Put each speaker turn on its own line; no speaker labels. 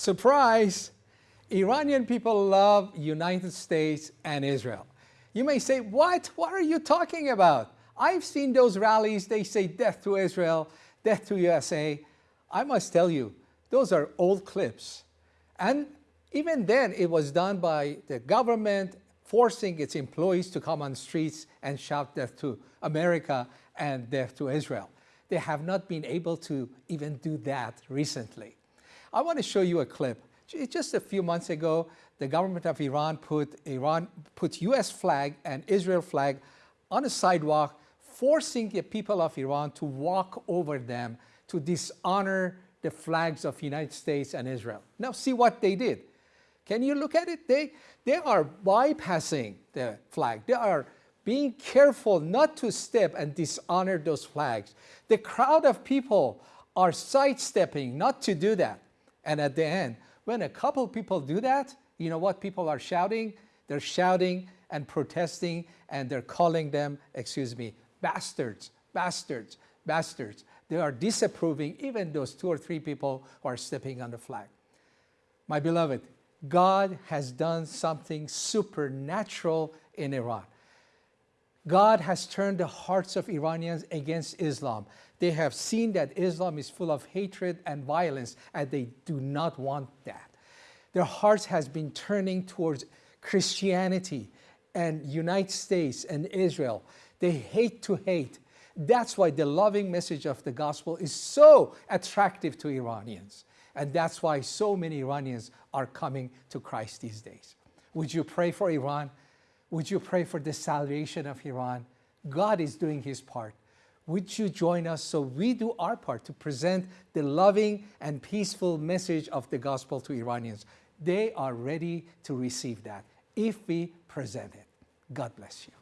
Surprise! Iranian people love United States and Israel. You may say, what? What are you talking about? I've seen those rallies. They say death to Israel, death to USA. I must tell you, those are old clips. And even then, it was done by the government forcing its employees to come on streets and shout death to America and death to Israel. They have not been able to even do that recently. I want to show you a clip. Just a few months ago, the government of Iran put, Iran put US flag and Israel flag on a sidewalk, forcing the people of Iran to walk over them to dishonor the flags of United States and Israel. Now see what they did. Can you look at it? They, they are bypassing the flag. They are being careful not to step and dishonor those flags. The crowd of people are sidestepping not to do that. And at the end, when a couple people do that, you know what people are shouting? They're shouting and protesting and they're calling them, excuse me, bastards, bastards, bastards. They are disapproving even those two or three people who are stepping on the flag. My beloved, God has done something supernatural in Iran. God has turned the hearts of Iranians against Islam. They have seen that Islam is full of hatred and violence, and they do not want that. Their hearts has been turning towards Christianity and United States and Israel. They hate to hate. That's why the loving message of the gospel is so attractive to Iranians. And that's why so many Iranians are coming to Christ these days. Would you pray for Iran? Would you pray for the salvation of Iran? God is doing his part. Would you join us so we do our part to present the loving and peaceful message of the gospel to Iranians? They are ready to receive that if we present it. God bless you.